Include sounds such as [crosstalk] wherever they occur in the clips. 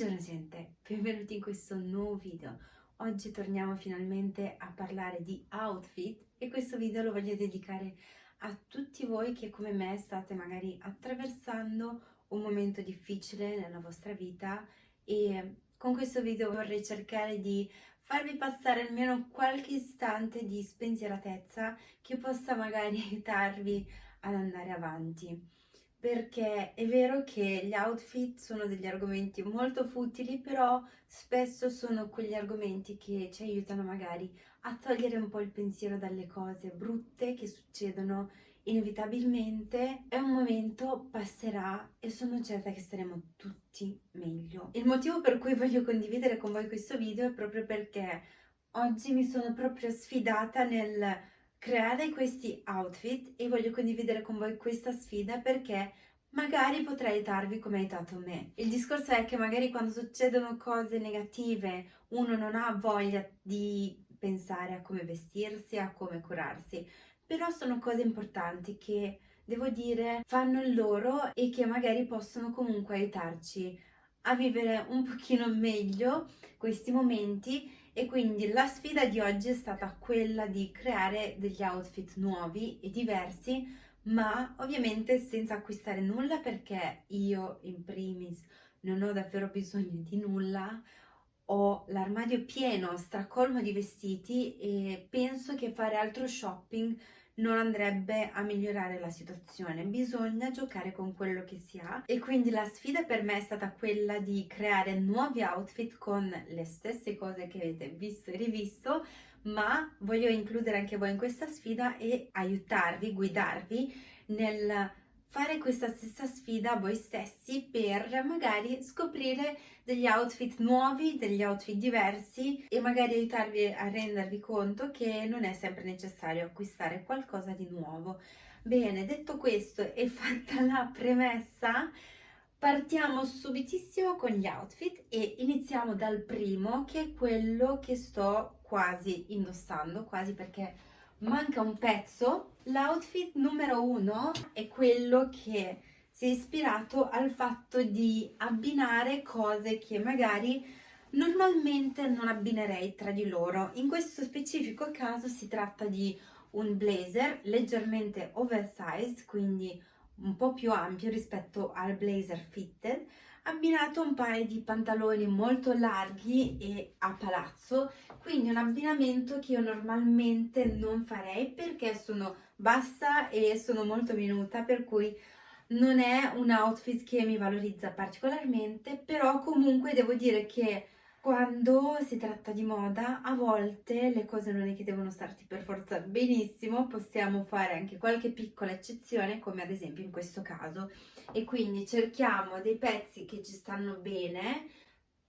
Buongiorno gente, benvenuti in questo nuovo video. Oggi torniamo finalmente a parlare di outfit e questo video lo voglio dedicare a tutti voi che come me state magari attraversando un momento difficile nella vostra vita e con questo video vorrei cercare di farvi passare almeno qualche istante di spensieratezza che possa magari [laughs] aiutarvi ad andare avanti perché è vero che gli outfit sono degli argomenti molto futili, però spesso sono quegli argomenti che ci aiutano magari a togliere un po' il pensiero dalle cose brutte che succedono inevitabilmente è un momento, passerà e sono certa che staremo tutti meglio. Il motivo per cui voglio condividere con voi questo video è proprio perché oggi mi sono proprio sfidata nel creare questi outfit e voglio condividere con voi questa sfida perché magari potrei aiutarvi come ha aiutato me. Il discorso è che magari quando succedono cose negative uno non ha voglia di pensare a come vestirsi, a come curarsi, però sono cose importanti che devo dire fanno loro e che magari possono comunque aiutarci a vivere un pochino meglio questi momenti e quindi la sfida di oggi è stata quella di creare degli outfit nuovi e diversi ma ovviamente senza acquistare nulla perché io in primis non ho davvero bisogno di nulla. Ho l'armadio pieno, stracolmo di vestiti e penso che fare altro shopping non andrebbe a migliorare la situazione, bisogna giocare con quello che si ha. E quindi la sfida per me è stata quella di creare nuovi outfit con le stesse cose che avete visto e rivisto ma voglio includere anche voi in questa sfida e aiutarvi, guidarvi nel fare questa stessa sfida voi stessi per magari scoprire degli outfit nuovi, degli outfit diversi e magari aiutarvi a rendervi conto che non è sempre necessario acquistare qualcosa di nuovo. Bene, detto questo e [laughs] fatta la premessa, partiamo subitissimo con gli outfit e iniziamo dal primo che è quello che sto quasi indossando, quasi perché manca un pezzo. L'outfit numero uno è quello che si è ispirato al fatto di abbinare cose che magari normalmente non abbinerei tra di loro. In questo specifico caso si tratta di un blazer leggermente oversized, quindi un po' più ampio rispetto al blazer fitted, abbinato un paio di pantaloni molto larghi e a palazzo, quindi un abbinamento che io normalmente non farei perché sono bassa e sono molto minuta, per cui non è un outfit che mi valorizza particolarmente, però comunque devo dire che quando si tratta di moda, a volte le cose non è che devono starti per forza benissimo, possiamo fare anche qualche piccola eccezione, come ad esempio in questo caso. E quindi cerchiamo dei pezzi che ci stanno bene,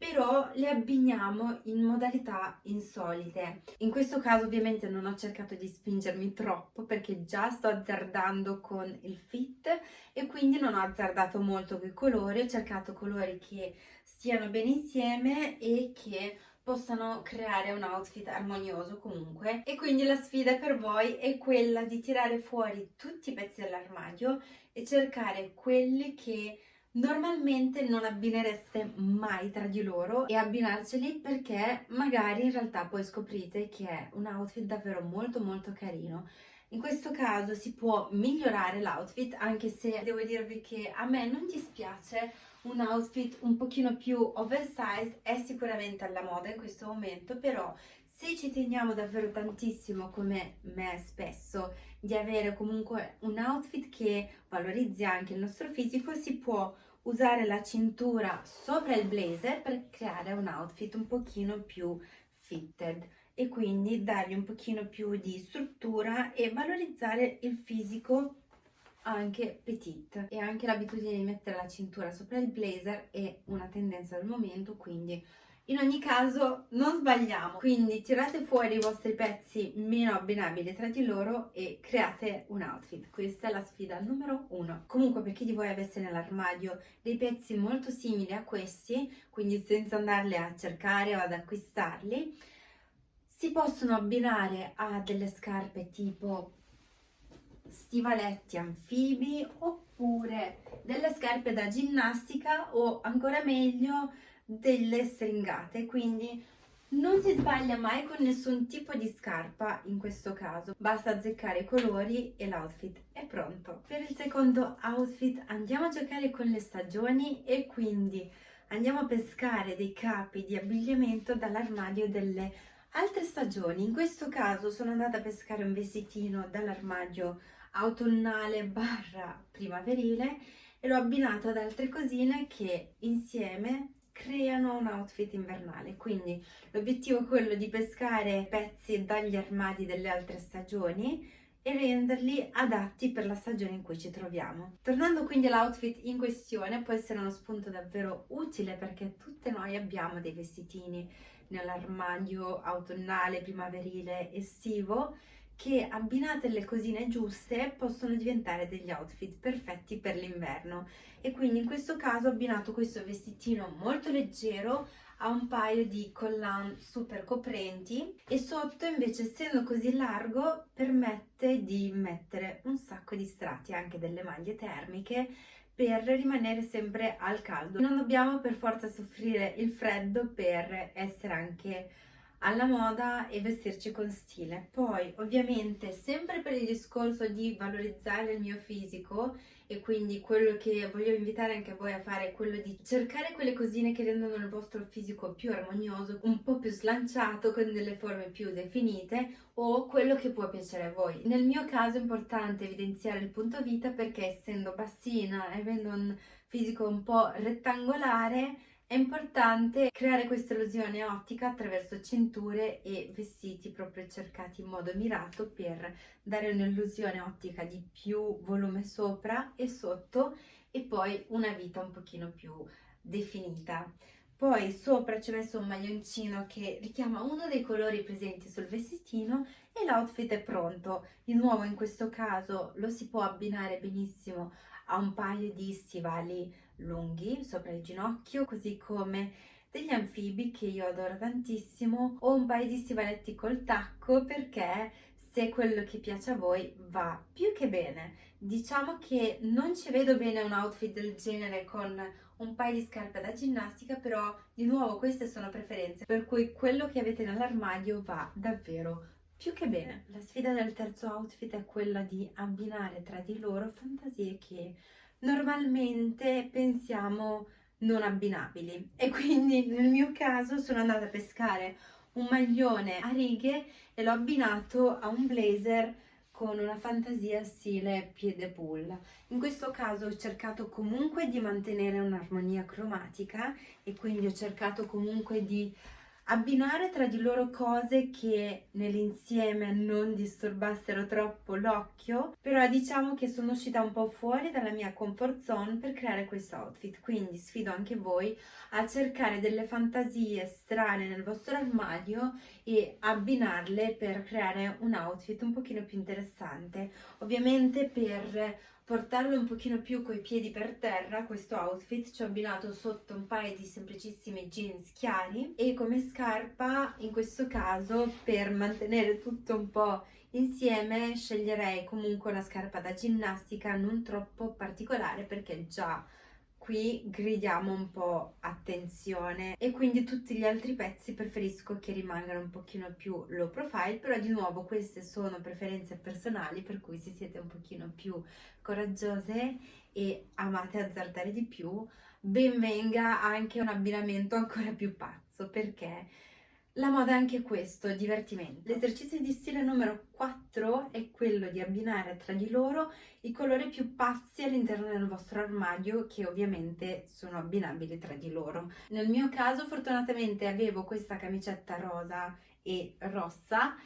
però le abbiniamo in modalità insolite. In questo caso ovviamente non ho cercato di spingermi troppo perché già sto azzardando con il fit e quindi non ho azzardato molto con i colori, ho cercato colori che stiano bene insieme e che possano creare un outfit armonioso comunque e quindi la sfida per voi è quella di tirare fuori tutti i pezzi dell'armadio e cercare quelli che normalmente non abbinereste mai tra di loro e abbinarceli perché magari in realtà poi scoprite che è un outfit davvero molto molto carino. In questo caso si può migliorare l'outfit anche se devo dirvi che a me non dispiace un outfit un pochino più oversized è sicuramente alla moda in questo momento però se ci teniamo davvero tantissimo come me spesso di avere comunque un outfit che valorizzi anche il nostro fisico si può usare la cintura sopra il blazer per creare un outfit un pochino più fitted e quindi dargli un pochino più di struttura e valorizzare il fisico anche petite. E anche l'abitudine di mettere la cintura sopra il blazer è una tendenza del momento quindi in ogni caso non sbagliamo, quindi tirate fuori i vostri pezzi meno abbinabili tra di loro e create un outfit. Questa è la sfida numero uno. Comunque per chi di voi avesse nell'armadio dei pezzi molto simili a questi, quindi senza andarli a cercare o ad acquistarli, si possono abbinare a delle scarpe tipo stivaletti anfibi oppure delle scarpe da ginnastica o ancora meglio delle stringate, quindi non si sbaglia mai con nessun tipo di scarpa in questo caso, basta azzeccare i colori e l'outfit è pronto. Per il secondo outfit andiamo a giocare con le stagioni e quindi andiamo a pescare dei capi di abbigliamento dall'armadio delle altre stagioni. In questo caso sono andata a pescare un vestitino dall'armadio autunnale barra primaverile e l'ho abbinato ad altre cosine che insieme creano un outfit invernale quindi l'obiettivo è quello di pescare pezzi dagli armadi delle altre stagioni e renderli adatti per la stagione in cui ci troviamo. Tornando quindi all'outfit in questione, può essere uno spunto davvero utile perché tutte noi abbiamo dei vestitini nell'armadio autunnale, primaverile, estivo che abbinate le cosine giuste possono diventare degli outfit perfetti per l'inverno. E quindi in questo caso ho abbinato questo vestitino molto leggero a un paio di collan super coprenti e sotto invece essendo così largo permette di mettere un sacco di strati anche delle maglie termiche per rimanere sempre al caldo. Non dobbiamo per forza soffrire il freddo per essere anche alla moda e vestirci con stile. Poi ovviamente sempre per il discorso di valorizzare il mio fisico e quindi quello che voglio invitare anche voi a fare è quello di cercare quelle cosine che rendono il vostro fisico più armonioso, un po' più slanciato, con delle forme più definite o quello che può piacere a voi. Nel mio caso è importante evidenziare il punto vita perché essendo bassina e avendo un fisico un po' rettangolare è importante creare questa illusione ottica attraverso cinture e vestiti proprio cercati in modo mirato per dare un'illusione ottica di più volume sopra e sotto e poi una vita un pochino più definita. Poi sopra ci ho messo un maglioncino che richiama uno dei colori presenti sul vestitino e l'outfit è pronto. Di nuovo in questo caso lo si può abbinare benissimo a un paio di stivali lunghi sopra il ginocchio, così come degli anfibi che io adoro tantissimo o un paio di stivaletti col tacco perché se quello che piace a voi va più che bene. Diciamo che non ci vedo bene un outfit del genere con un paio di scarpe da ginnastica, però di nuovo queste sono preferenze, per cui quello che avete nell'armadio va davvero più che bene. La sfida del terzo outfit è quella di abbinare tra di loro fantasie che normalmente pensiamo non abbinabili e quindi nel mio caso sono andata a pescare un maglione a righe e l'ho abbinato a un blazer con una fantasia stile piede pull. In questo caso ho cercato comunque di mantenere un'armonia cromatica e quindi ho cercato comunque di abbinare tra di loro cose che nell'insieme non disturbassero troppo l'occhio, però diciamo che sono uscita un po' fuori dalla mia comfort zone per creare questo outfit, quindi sfido anche voi a cercare delle fantasie strane nel vostro armadio e abbinarle per creare un outfit un pochino più interessante. Ovviamente per portarlo un pochino più coi piedi per terra questo outfit ci ho abbinato sotto un paio di semplicissimi jeans chiari e come scarpa in questo caso per mantenere tutto un po' insieme sceglierei comunque una scarpa da ginnastica non troppo particolare perché già qui gridiamo un po' attenzione e quindi tutti gli altri pezzi preferisco che rimangano un pochino più low profile però di nuovo queste sono preferenze personali per cui se siete un pochino più coraggiose e amate azzardare di più ben venga anche un abbinamento ancora più pazzo perché la moda è anche questo, divertimento. L'esercizio di stile numero 4 è quello di abbinare tra di loro i colori più pazzi all'interno del vostro armadio che ovviamente sono abbinabili tra di loro. Nel mio caso fortunatamente avevo questa camicetta rosa e rossa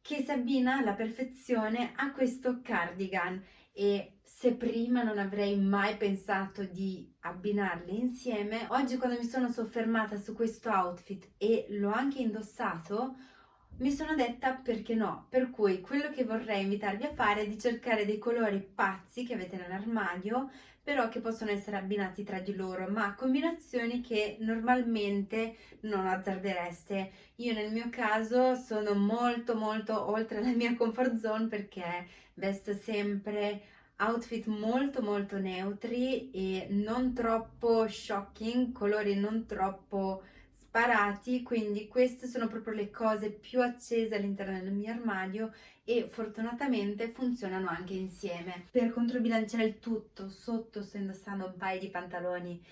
che si abbina alla perfezione a questo cardigan e se prima non avrei mai pensato di abbinarli insieme, oggi quando mi sono soffermata su questo outfit e l'ho anche indossato, mi sono detta perché no, per cui quello che vorrei invitarvi a fare è di cercare dei colori pazzi che avete nell'armadio, però che possono essere abbinati tra di loro, ma combinazioni che normalmente non azzardereste. Io nel mio caso sono molto molto oltre la mia comfort zone perché vesto sempre outfit molto molto neutri e non troppo shocking, colori non troppo sparati, quindi queste sono proprio le cose più accese all'interno del mio armadio e fortunatamente funzionano anche insieme. Per controbilanciare il tutto, sotto sto indossando un paio di pantaloni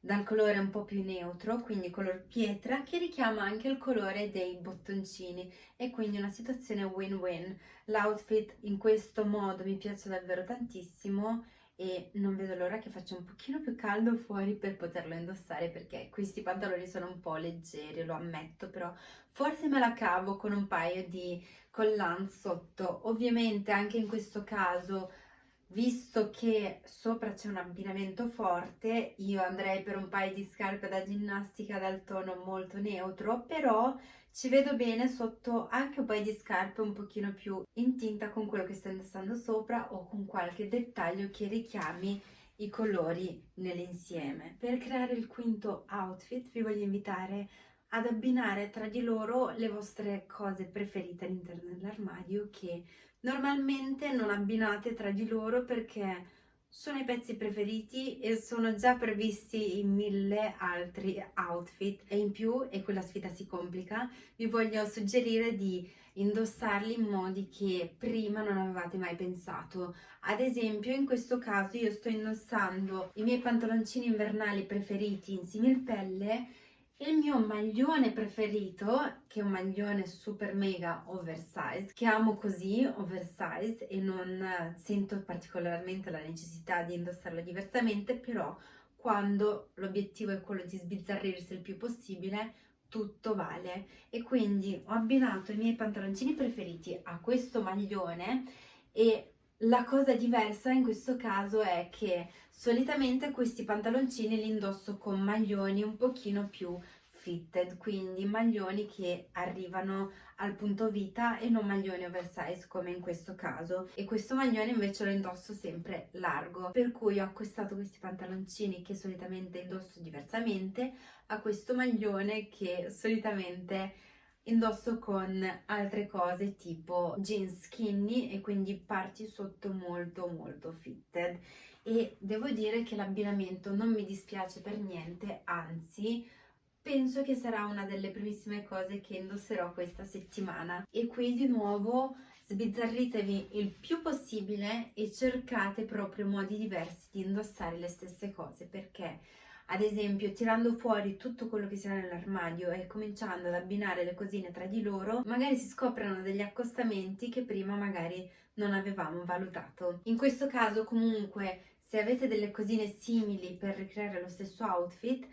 dal colore un po' più neutro, quindi color pietra, che richiama anche il colore dei bottoncini e quindi una situazione win-win. L'outfit in questo modo mi piace davvero tantissimo e non vedo l'ora che faccia un pochino più caldo fuori per poterlo indossare perché questi pantaloni sono un po' leggeri, lo ammetto, però forse me la cavo con un paio di collan sotto. Ovviamente anche in questo caso visto che sopra c'è un abbinamento forte, io andrei per un paio di scarpe da ginnastica dal tono molto neutro, però ci vedo bene sotto anche un paio di scarpe un pochino più in tinta con quello che sto indossando sopra o con qualche dettaglio che richiami i colori nell'insieme. Per creare il quinto outfit vi voglio invitare ad abbinare tra di loro le vostre cose preferite all'interno dell'armadio che normalmente non abbinate tra di loro perché sono i pezzi preferiti e sono già previsti in mille altri outfit e in più, e quella sfida si complica, vi voglio suggerire di indossarli in modi che prima non avevate mai pensato. Ad esempio in questo caso io sto indossando i miei pantaloncini invernali preferiti in similpelle il mio maglione preferito, che è un maglione super mega oversize, che amo così, oversize, e non sento particolarmente la necessità di indossarlo diversamente, però quando l'obiettivo è quello di sbizzarrirsi il più possibile, tutto vale. E quindi ho abbinato i miei pantaloncini preferiti a questo maglione e la cosa diversa in questo caso è che solitamente questi pantaloncini li indosso con maglioni un pochino più fitted, quindi maglioni che arrivano al punto vita e non maglioni oversize come in questo caso. E questo maglione invece lo indosso sempre largo per cui ho acquistato questi pantaloncini che solitamente indosso diversamente a questo maglione che solitamente indosso con altre cose tipo jeans skinny e quindi parti sotto molto molto fitted. E devo dire che l'abbinamento non mi dispiace per niente anzi penso che sarà una delle primissime cose che indosserò questa settimana. E qui di nuovo sbizzarritevi il più possibile e cercate proprio modi diversi di indossare le stesse cose perché ad esempio tirando fuori tutto quello che ha nell'armadio e cominciando ad abbinare le cosine tra di loro, magari si scoprono degli accostamenti che prima magari non avevamo valutato. In questo caso comunque se avete delle cosine simili per ricreare lo stesso outfit,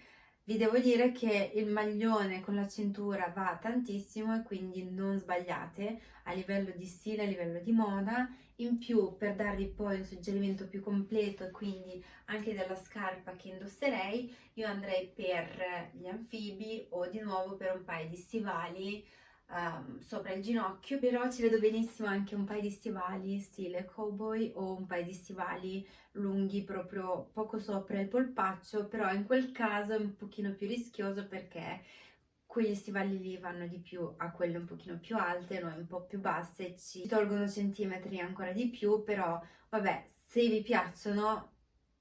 vi devo dire che il maglione con la cintura va tantissimo e quindi non sbagliate a livello di stile, a livello di moda. In più, per darvi poi un suggerimento più completo e quindi anche della scarpa che indosserei, io andrei per gli anfibi o di nuovo per un paio di stivali um, sopra il ginocchio, però ci vedo benissimo anche un paio di stivali stile cowboy o un paio di stivali lunghi proprio poco sopra il polpaccio, però in quel caso è un pochino più rischioso perché quegli stivali lì vanno di più a quelle un pochino più alte, noi un po' più basse, ci tolgono centimetri ancora di più, però vabbè, se vi piacciono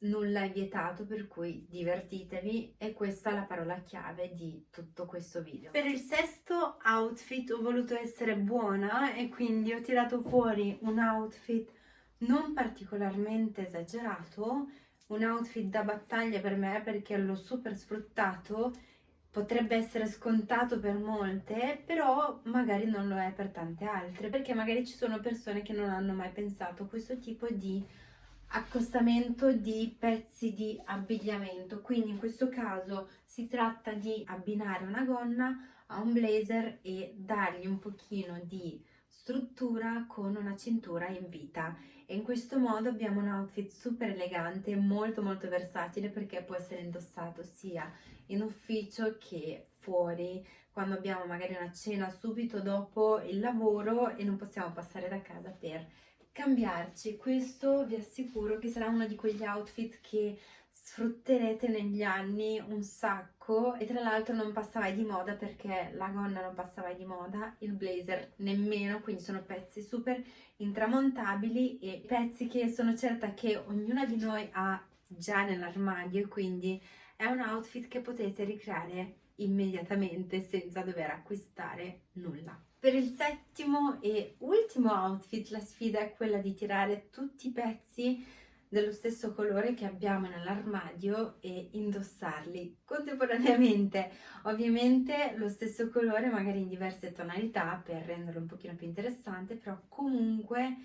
nulla è vietato per cui divertitevi e questa è la parola chiave di tutto questo video. Per il sesto outfit ho voluto essere buona e quindi ho tirato fuori un outfit non particolarmente esagerato, un outfit da battaglia per me perché l'ho super sfruttato, potrebbe essere scontato per molte, però magari non lo è per tante altre, perché magari ci sono persone che non hanno mai pensato a questo tipo di accostamento di pezzi di abbigliamento. Quindi in questo caso si tratta di abbinare una gonna a un blazer e dargli un pochino di struttura con una cintura in vita. E in questo modo abbiamo un outfit super elegante molto molto versatile perché può essere indossato sia in ufficio che fuori. Quando abbiamo magari una cena subito dopo il lavoro e non possiamo passare da casa per cambiarci. Questo vi assicuro che sarà uno di quegli outfit che sfrutterete negli anni un sacco e tra l'altro non passa mai di moda perché la gonna non passa mai di moda, il blazer nemmeno, quindi sono pezzi super intramontabili e pezzi che sono certa che ognuna di noi ha già nell'armadio quindi è un outfit che potete ricreare immediatamente senza dover acquistare nulla. Per il settimo e ultimo outfit la sfida è quella di tirare tutti i pezzi dello stesso colore che abbiamo nell'armadio e indossarli contemporaneamente. Ovviamente lo stesso colore magari in diverse tonalità per renderlo un pochino più interessante però comunque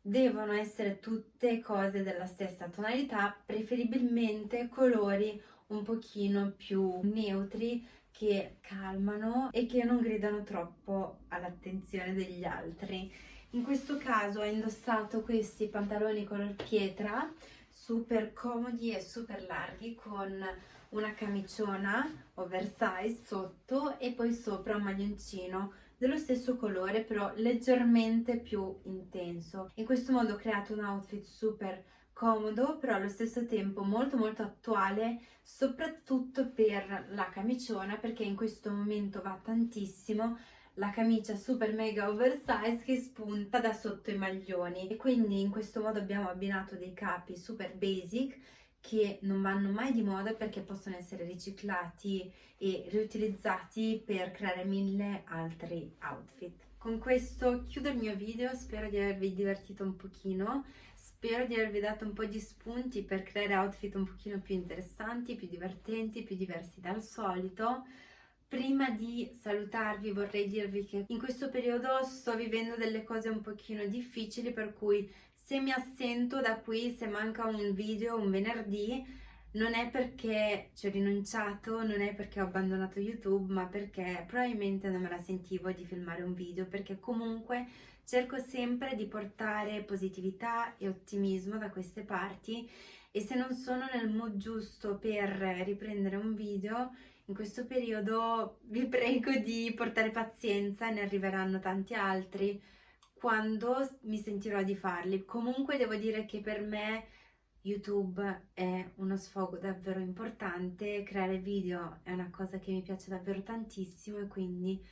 devono essere tutte cose della stessa tonalità preferibilmente colori un pochino più neutri che calmano e che non gridano troppo all'attenzione degli altri. In questo caso ho indossato questi pantaloni color pietra super comodi e super larghi con una camiciona oversize sotto e poi sopra un maglioncino dello stesso colore però leggermente più intenso. In questo modo ho creato un outfit super comodo però allo stesso tempo molto molto attuale soprattutto per la camiciona perché in questo momento va tantissimo la camicia super mega oversize che spunta da sotto i maglioni e quindi in questo modo abbiamo abbinato dei capi super basic che non vanno mai di moda perché possono essere riciclati e riutilizzati per creare mille altri outfit. Con questo chiudo il mio video, spero di avervi divertito un pochino, spero di avervi dato un po' di spunti per creare outfit un pochino più interessanti, più divertenti, più diversi dal solito. Prima di salutarvi vorrei dirvi che in questo periodo sto vivendo delle cose un pochino difficili per cui se mi assento da qui, se manca un video un venerdì, non è perché ci ho rinunciato, non è perché ho abbandonato YouTube, ma perché probabilmente non me la sentivo di filmare un video, perché comunque cerco sempre di portare positività e ottimismo da queste parti e se non sono nel mood giusto per riprendere un video in questo periodo vi [laughs] prego di portare pazienza, ne arriveranno tanti altri quando mi sentirò di farli. Comunque devo dire che per me YouTube è uno sfogo davvero importante, creare video è una cosa che mi piace davvero tantissimo e quindi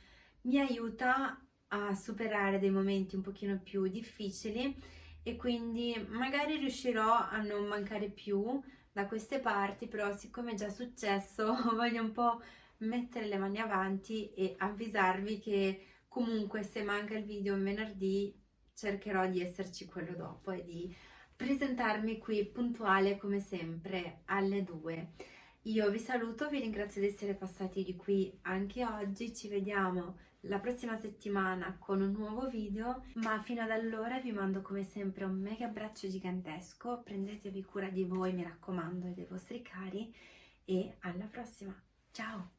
mi aiuta a superare dei momenti un pochino più difficili e quindi magari riuscirò a non mancare più da queste parti, però siccome è già successo [laughs] voglio un po' mettere le mani avanti e avvisarvi che comunque se manca il video un venerdì cercherò di esserci quello dopo e di presentarmi qui puntuale come sempre alle 2. Io vi saluto, vi ringrazio di essere passati di qui anche oggi, ci vediamo la prossima settimana con un nuovo video, ma fino ad allora vi mando come sempre un mega abbraccio gigantesco, prendetevi cura di voi, mi raccomando, e dei vostri cari, e alla prossima, ciao!